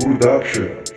Production.